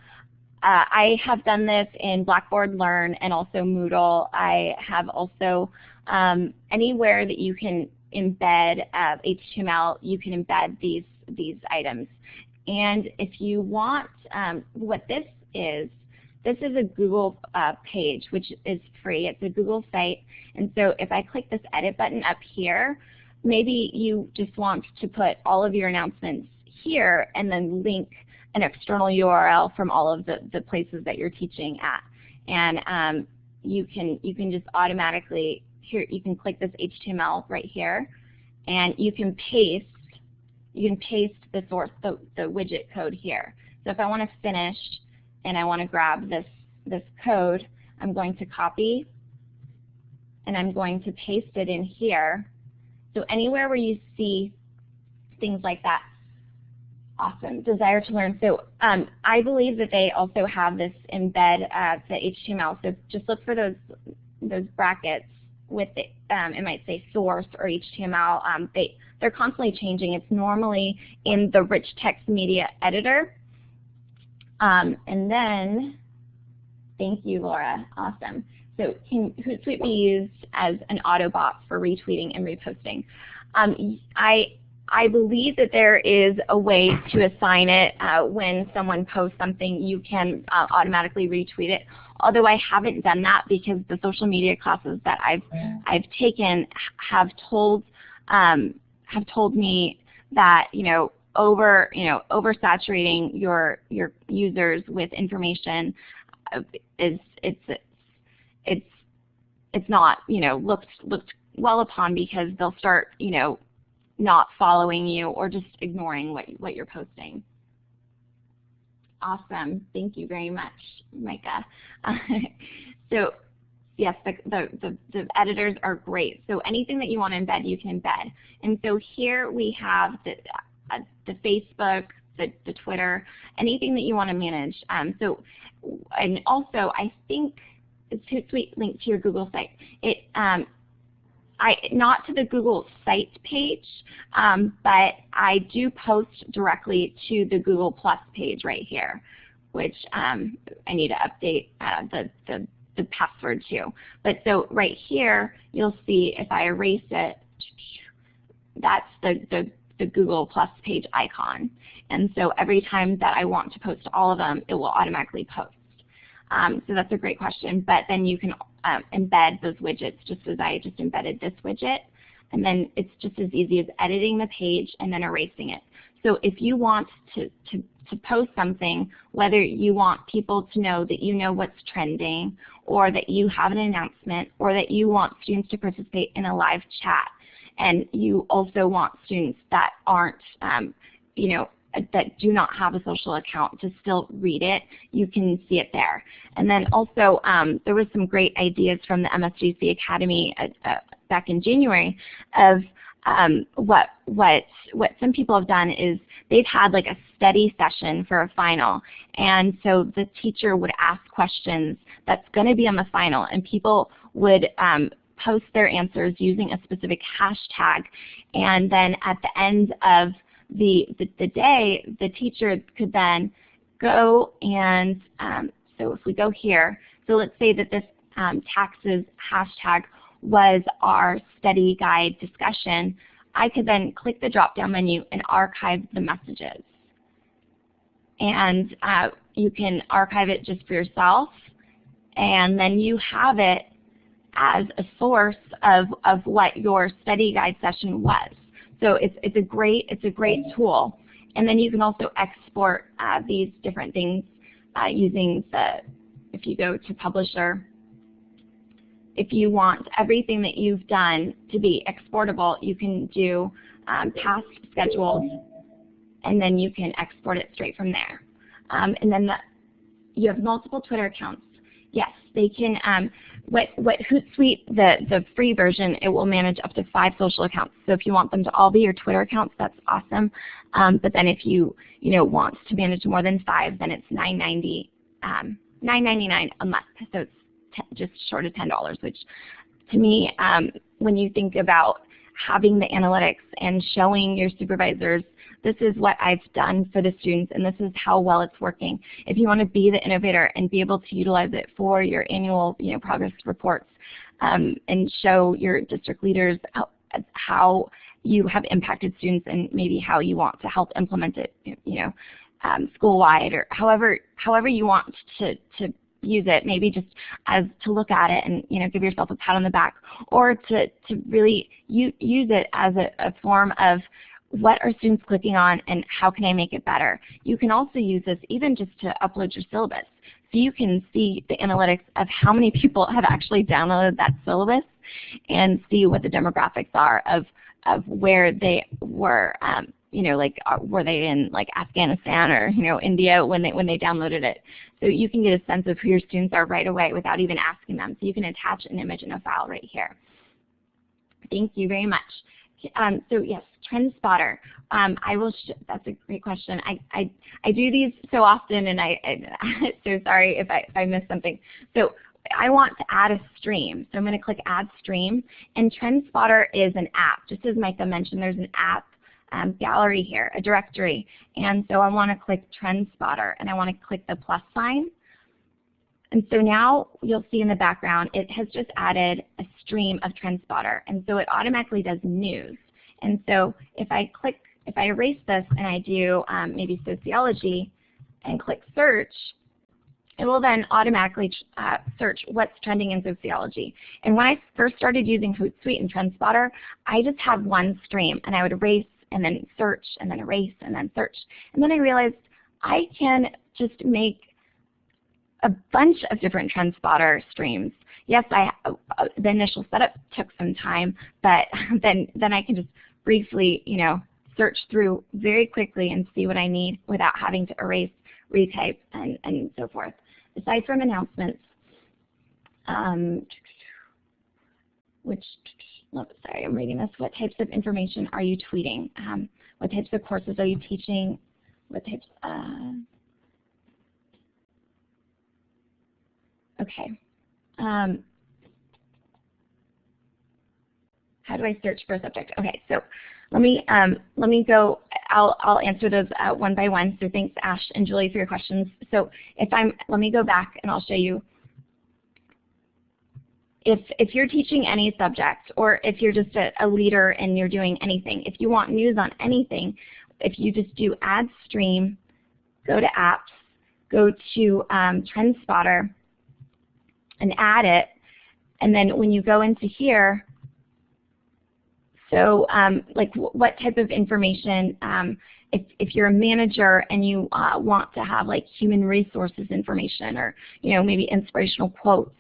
uh, I have done this in Blackboard Learn and also Moodle. I have also um, anywhere that you can embed uh, HTML, you can embed these these items. And if you want, um, what this is, this is a Google uh, page, which is free. It's a Google site. And so if I click this edit button up here, maybe you just want to put all of your announcements here and then link an external URL from all of the, the places that you're teaching at. And um, you can you can just automatically here you can click this HTML right here and you can paste you can paste the source the, the widget code here. So if I want to finish and I want to grab this this code, I'm going to copy and I'm going to paste it in here. So anywhere where you see things like that, Awesome. Desire to learn. So um, I believe that they also have this embed uh, the HTML. So just look for those those brackets with it. Um, it might say source or HTML. Um, they they're constantly changing. It's normally in the rich text media editor. Um, and then, thank you, Laura. Awesome. So can Hootsuite be used as an Autobot for retweeting and reposting? Um, I I believe that there is a way to assign it uh, when someone posts something, you can uh, automatically retweet it. Although I haven't done that because the social media classes that I've I've taken have told um, have told me that you know over you know oversaturating your your users with information uh, is it's it's it's not you know looked looked well upon because they'll start you know not following you or just ignoring what, what you're posting. Awesome. Thank you very much, Micah. so yes, the, the, the, editors are great. So anything that you want to embed, you can embed. And so here we have the, uh, the Facebook, the, the Twitter, anything that you want to manage. Um, so, and also I think it's Hootsuite linked to your Google site. It um, I, not to the Google Sites page, um, but I do post directly to the Google Plus page right here, which um, I need to update uh, the, the, the password to. But so right here, you'll see if I erase it, that's the, the, the Google Plus page icon. And so every time that I want to post all of them, it will automatically post. Um, so that's a great question. But then you can um, embed those widgets just as I just embedded this widget. And then it's just as easy as editing the page and then erasing it. So if you want to, to, to post something, whether you want people to know that you know what's trending or that you have an announcement or that you want students to participate in a live chat and you also want students that aren't, um, you know, that do not have a social account to still read it, you can see it there. And then also um, there was some great ideas from the MSJC Academy uh, uh, back in January of um, what what what some people have done is they've had like a study session for a final, and so the teacher would ask questions that's going to be on the final, and people would um, post their answers using a specific hashtag, and then at the end of the, the, the day, the teacher could then go and, um, so if we go here, so let's say that this um, taxes hashtag was our study guide discussion, I could then click the drop-down menu and archive the messages. And uh, you can archive it just for yourself, and then you have it as a source of, of what your study guide session was. So it's, it's, a, great, it's a great tool. And then you can also export uh, these different things uh, using the, if you go to Publisher, if you want everything that you've done to be exportable, you can do um, past schedules, and then you can export it straight from there. Um, and then the, you have multiple Twitter accounts. Yes, they can, um, what, what Hootsuite, the, the free version, it will manage up to five social accounts. So if you want them to all be your Twitter accounts, that's awesome. Um, but then if you, you know, want to manage more than five, then it's $9.90 um, $9.99 a month. So it's just short of $10, which to me, um, when you think about having the analytics and showing your supervisors this is what I've done for the students and this is how well it's working. If you want to be the innovator and be able to utilize it for your annual you know, progress reports um, and show your district leaders how, how, you have impacted students and maybe how you want to help implement it you know, um, school-wide or however, however you want to, to use it, maybe just as to look at it and you know give yourself a pat on the back, or to, to really use it as a, a form of what are students clicking on and how can I make it better. You can also use this even just to upload your syllabus. So you can see the analytics of how many people have actually downloaded that syllabus and see what the demographics are of, of where they were, um, you know, like uh, were they in like Afghanistan or you know India when they when they downloaded it. So you can get a sense of who your students are right away without even asking them. So you can attach an image in a file right here. Thank you very much. Um, so yes, Trendspottr. Um, I will. that's a great question. I, I I do these so often, and I, I so sorry if I if I missed something. So I want to add a stream. So I'm going to click Add Stream, and Trendspottr is an app. Just as Micah mentioned, there's an app um, gallery here, a directory, and so I want to click Trendspottr, and I want to click the plus sign. And so now you'll see in the background it has just added a stream of Trendspottr. And so it automatically does news. And so if I click, if I erase this and I do um, maybe sociology and click search, it will then automatically uh, search what's trending in sociology. And when I first started using Hootsuite and Trendspottr, I just had one stream and I would erase and then search and then erase and then search. And then I realized I can just make a bunch of different Trendspottr streams. Yes, I, uh, the initial setup took some time, but then, then I can just briefly, you know, search through very quickly and see what I need without having to erase, retype, and, and so forth. Aside from announcements, um, which, sorry, I'm reading this. What types of information are you tweeting? Um, what types of courses are you teaching? What types, uh, Okay. Um, how do I search for a subject? Okay, so let me um, let me go. I'll I'll answer those uh, one by one. So thanks Ash and Julie for your questions. So if I'm let me go back and I'll show you. If if you're teaching any subject or if you're just a, a leader and you're doing anything, if you want news on anything, if you just do Add Stream, go to Apps, go to um, Trendspottr, and add it. And then when you go into here, so um, like what type of information, um, if, if you're a manager and you uh, want to have like human resources information or you know maybe inspirational quotes,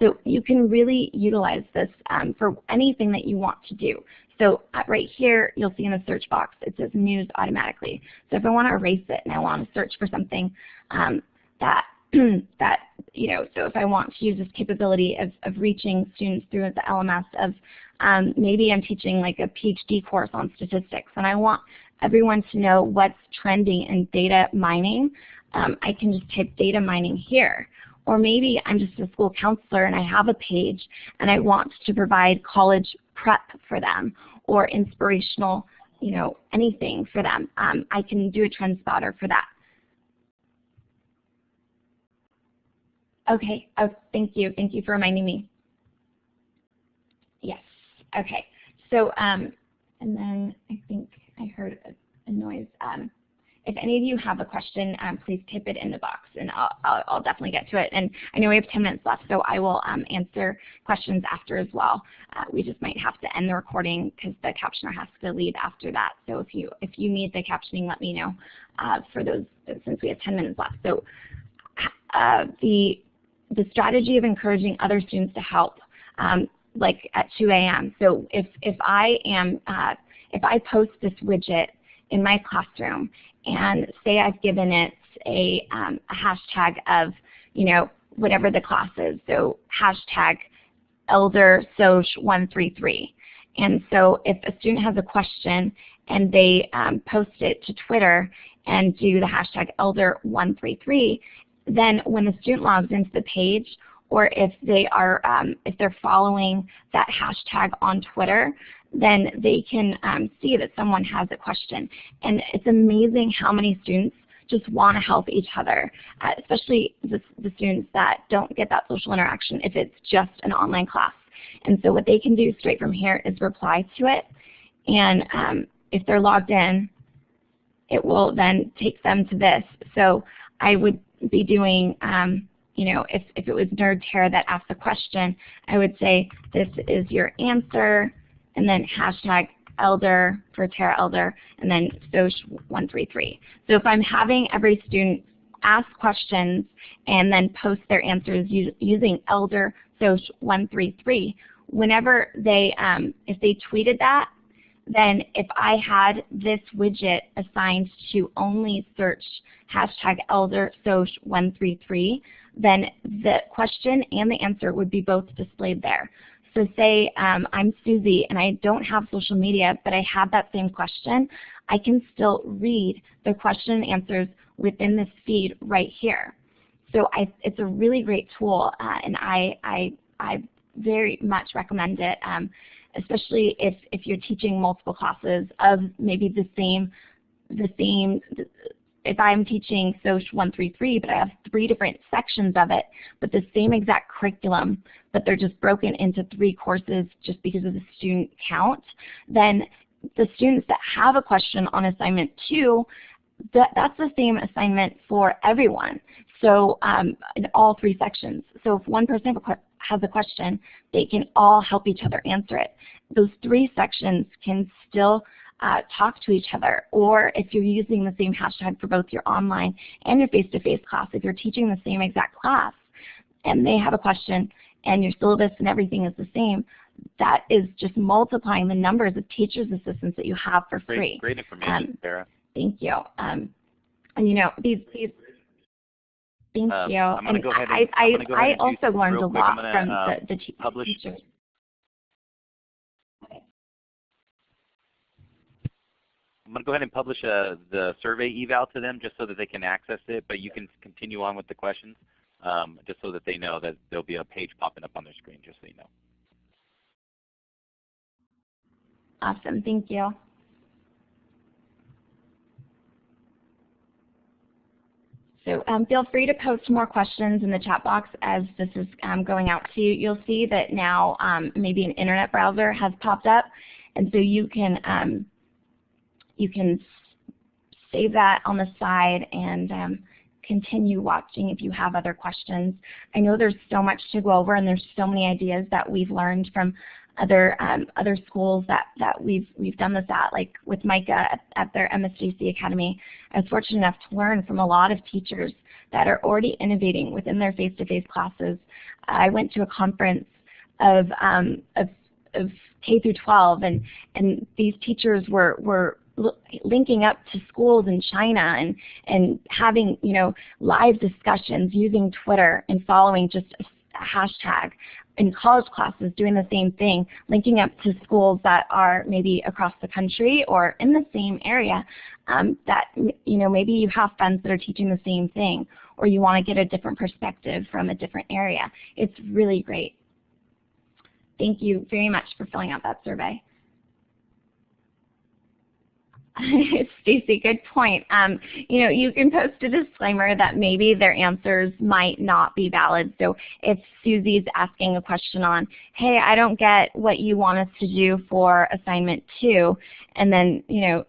So you can really utilize this um, for anything that you want to do. So uh, right here, you'll see in the search box, it says news automatically. So if I want to erase it and I want to search for something um, that, that, you know, so if I want to use this capability of, of reaching students through the LMS of um, maybe I'm teaching like a PhD course on statistics and I want everyone to know what's trending in data mining, um, I can just type data mining here. Or maybe I'm just a school counselor and I have a page and I want to provide college prep for them or inspirational, you know, anything for them. Um, I can do a Trendspottr for that. Okay, oh, thank you. Thank you for reminding me. Yes, okay. So, um, and then I think I heard a, a noise. Um, if any of you have a question, um, please type it in the box and I'll, I'll, I'll, definitely get to it. And I know we have 10 minutes left, so I will um, answer questions after as well. Uh, we just might have to end the recording because the captioner has to leave after that. So if you if you need the captioning, let me know uh, for those since we have 10 minutes left. So uh, the the strategy of encouraging other students to help, um, like at 2 a.m. So if if I am uh, if I post this widget in my classroom and say I've given it a, um, a hashtag of, you know, whatever the class is, so hashtag elder soc 133. And so if a student has a question and they um, post it to Twitter and do the hashtag elder 133, then when the student logs into the page or if they are um, if they're following that hashtag on Twitter, then they can um, see that someone has a question. And it's amazing how many students just want to help each other, uh, especially the, the, students that don't get that social interaction if it's just an online class. And so what they can do straight from here is reply to it. And um, if they're logged in, it will then take them to this. So I would be doing, um, you know, if, if it was NerdTara that asked the question, I would say, this is your answer and then hashtag elder for Tara Elder, and then SOC133. So if I'm having every student ask questions and then post their answers using elder SOC133, whenever they, um, if they tweeted that, then if I had this widget assigned to only search hashtag elder SOC133, then the question and the answer would be both displayed there. So say um, I'm Susie and I don't have social media, but I have that same question, I can still read the question and answers within this feed right here. So I, it's a really great tool, uh, and I, I, I very much recommend it, um, especially if, if you're teaching multiple classes of maybe the same, the same if I'm teaching SOC 133, but I have three different sections of it, but the same exact curriculum, but they're just broken into three courses just because of the student count, then the students that have a question on assignment two, that, that's the same assignment for everyone. So um, in all three sections. So if one person has a question, they can all help each other answer it. Those three sections can still uh, talk to each other. Or if you're using the same hashtag for both your online and your face-to-face -face class, if you're teaching the same exact class and they have a question and your syllabus and everything is the same, that is just multiplying the numbers of teachers assistants that you have for great, free. Great information, um, Sarah. Thank you. Um, and you know, these, these Thank um, you. I'm and go ahead and, I, I, I also learned a lot gonna, from uh, the, the teachers. I'm going to go ahead and publish uh, the survey eval to them just so that they can access it, but you can continue on with the questions um, just so that they know that there'll be a page popping up on their screen just so you know. Awesome. Thank you. So um, feel free to post more questions in the chat box as this is um, going out to you. You'll see that now um, maybe an internet browser has popped up, and so you can um, you can save that on the side and um, continue watching if you have other questions. I know there's so much to go over and there's so many ideas that we've learned from other um, other schools that, that we've we've done this at, like with Micah at, at their MSJC Academy. I was fortunate enough to learn from a lot of teachers that are already innovating within their face-to-face -face classes. I went to a conference of, um, of, of K through 12, and, and these teachers were, were linking up to schools in China and, and having you know, live discussions using Twitter and following just a hashtag in college classes doing the same thing, linking up to schools that are maybe across the country or in the same area um, that you know maybe you have friends that are teaching the same thing or you want to get a different perspective from a different area. It's really great. Thank you very much for filling out that survey. Stacy, good point. Um, you know, you can post a disclaimer that maybe their answers might not be valid. So if Susie's asking a question on, hey, I don't get what you want us to do for assignment two, and then, you know,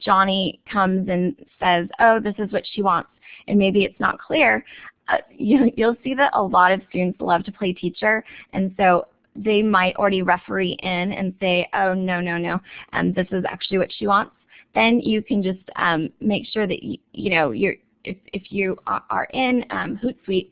Johnny comes and says, oh, this is what she wants, and maybe it's not clear, uh, you, you'll see that a lot of students love to play teacher, and so they might already referee in and say, oh, no, no, no, um, this is actually what she wants then you can just um, make sure that you, you know you're if, if you are in um, Hootsuite,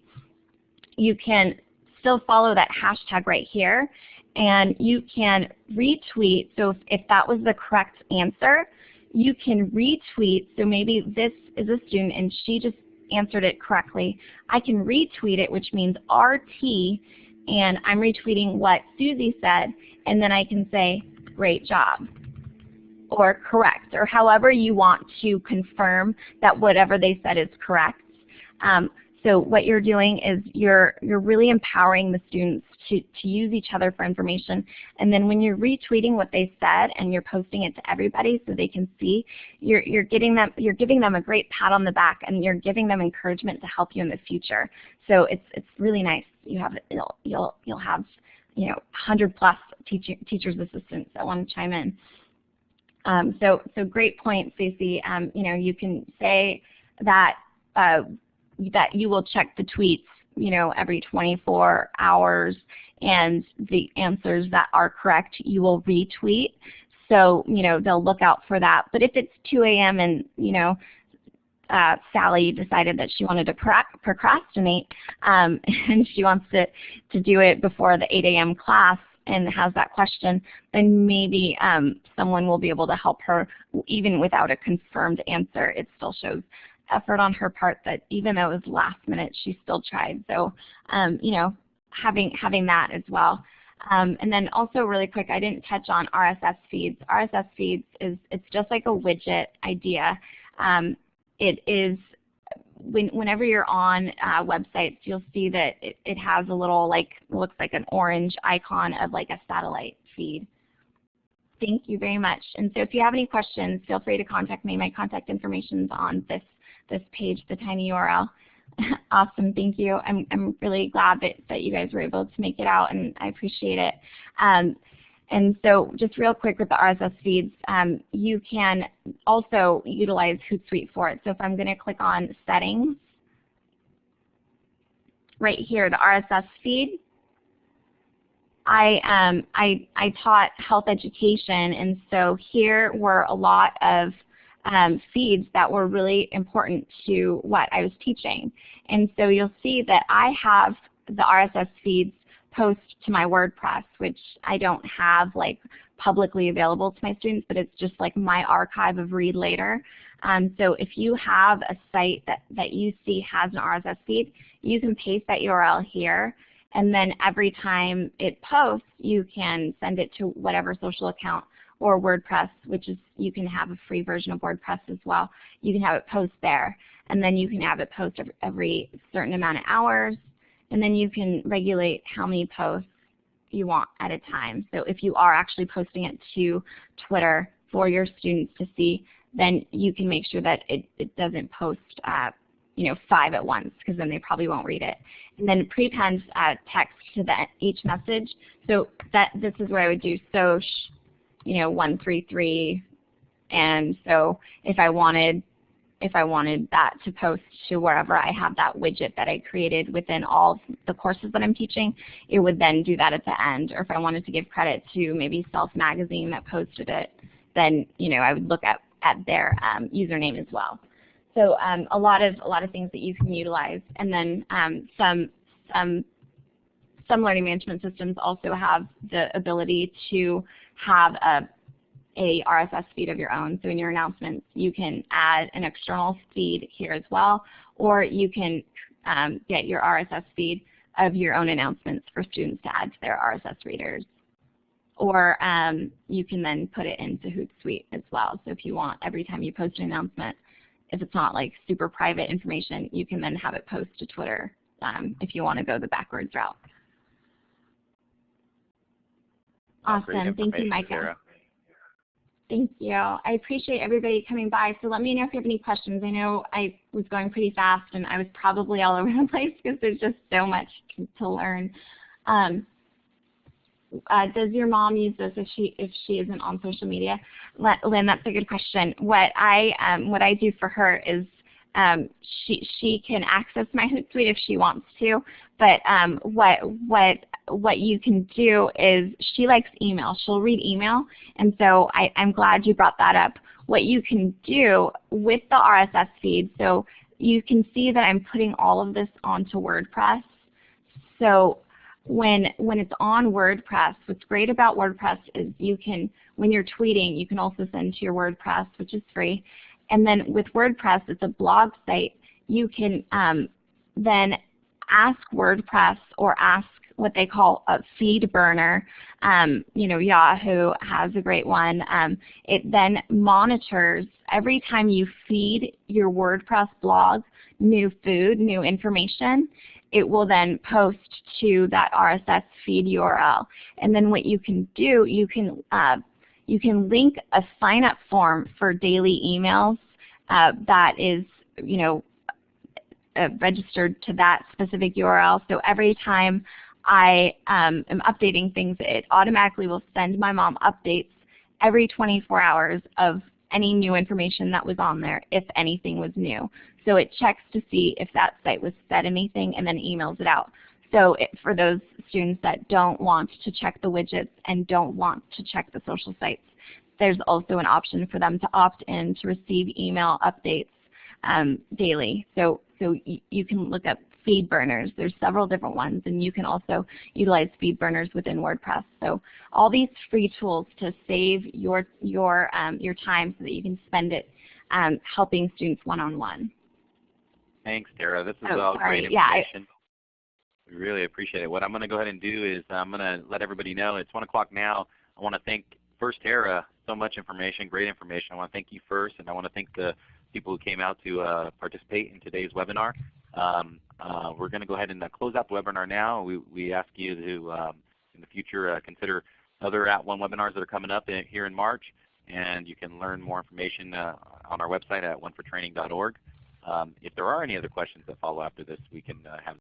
you can still follow that hashtag right here, and you can retweet. So if, if that was the correct answer, you can retweet. So maybe this is a student and she just answered it correctly. I can retweet it, which means RT, and I'm retweeting what Susie said, and then I can say, great job or correct, or however you want to confirm that whatever they said is correct. Um, so what you're doing is you're, you're really empowering the students to, to use each other for information. And then when you're retweeting what they said and you're posting it to everybody so they can see, you're, you're, getting them, you're giving them a great pat on the back and you're giving them encouragement to help you in the future. So it's, it's really nice. You have, you'll, you'll, you'll have you know, 100 plus teacher, teachers assistants that want to chime in. Um, so, so great point, Stacey. Um, you know, you can say that uh, that you will check the tweets, you know, every 24 hours, and the answers that are correct you will retweet. So, you know, they'll look out for that. But if it's 2 a.m. and, you know, uh, Sally decided that she wanted to procrastinate um, and she wants to, to do it before the 8 a.m. class, and has that question, then maybe um, someone will be able to help her even without a confirmed answer. It still shows effort on her part that even though it was last minute, she still tried. So, um, you know, having, having that as well. Um, and then also really quick, I didn't touch on RSS feeds. RSS feeds is it's just like a widget idea. Um, it is when, whenever you're on uh, websites, you'll see that it, it has a little like, looks like an orange icon of like a satellite feed. Thank you very much. And so if you have any questions, feel free to contact me. My contact information is on this, this page, the tiny URL. awesome, thank you. I'm, I'm really glad that, that you guys were able to make it out and I appreciate it. Um, and so just real quick with the RSS feeds, um, you can also utilize Hootsuite for it. So if I'm going to click on Settings, right here, the RSS feed, I, um, I, I taught health education, and so here were a lot of um, feeds that were really important to what I was teaching. And so you'll see that I have the RSS feeds post to my WordPress, which I don't have like publicly available to my students, but it's just like my archive of read later. Um, so if you have a site that, that you see has an RSS feed, you can paste that URL here and then every time it posts, you can send it to whatever social account or WordPress, which is you can have a free version of WordPress as well. You can have it post there, and then you can have it post every, every certain amount of hours, and then you can regulate how many posts you want at a time. So if you are actually posting it to Twitter for your students to see, then you can make sure that it, it doesn't post uh, you know, five at once because then they probably won't read it. And then prepend uh, text to the, each message. So that this is where I would do soch, you know, 133. And so if I wanted if I wanted that to post to wherever I have that widget that I created within all the courses that I'm teaching, it would then do that at the end. Or if I wanted to give credit to maybe Self Magazine that posted it, then you know I would look at, at their um, username as well. So um, a lot of a lot of things that you can utilize, and then um, some some some learning management systems also have the ability to have a a RSS feed of your own. So in your announcements, you can add an external feed here as well, or you can um, get your RSS feed of your own announcements for students to add to their RSS readers. Or um, you can then put it into Hootsuite as well. So if you want, every time you post an announcement, if it's not like super private information, you can then have it post to Twitter um, if you want to go the backwards route. Awesome. Thank you, Micah. Sarah. Thank you. I appreciate everybody coming by. So let me know if you have any questions. I know I was going pretty fast and I was probably all over the place because there's just so much to learn. Um, uh, does your mom use this if she if she isn't on social media? Lynn, that's a good question. What I um, what I do for her is um, she she can access my Hootsuite if she wants to, but um, what what what you can do is she likes email. She'll read email, and so I, I'm glad you brought that up. What you can do with the RSS feed, so you can see that I'm putting all of this onto WordPress. So when when it's on WordPress, what's great about WordPress is you can, when you're tweeting, you can also send to your WordPress, which is free. And then with WordPress, it's a blog site. You can um, then ask WordPress or ask what they call a feed burner. Um, you know, Yahoo has a great one. Um, it then monitors every time you feed your WordPress blog new food, new information, it will then post to that RSS feed URL. And then what you can do, you can uh, you can link a sign up form for daily emails uh, that is, you know, uh, registered to that specific URL. So every time I um, am updating things, it automatically will send my mom updates every 24 hours of any new information that was on there, if anything was new. So it checks to see if that site was said anything and then emails it out. So it, for those students that don't want to check the widgets and don't want to check the social sites, there's also an option for them to opt in to receive email updates um, daily. So, so you can look up feed burners. There's several different ones, and you can also utilize feed burners within WordPress. So all these free tools to save your your um, your time so that you can spend it um, helping students one-on-one. -on -one. Thanks, Tara. This is oh, all sorry. great Yeah, information. we really appreciate it. What I'm going to go ahead and do is I'm going to let everybody know it's 1 o'clock now. I want to thank first Tara, so much information, great information. I want to thank you first, and I want to thank the people who came out to uh, participate in today's webinar. Um, uh, we're going to go ahead and uh, close out the webinar now. We, we ask you to, um, in the future, uh, consider other At One webinars that are coming up in, here in March, and you can learn more information uh, on our website at onefortraining.org. Um, if there are any other questions that follow after this, we can uh, have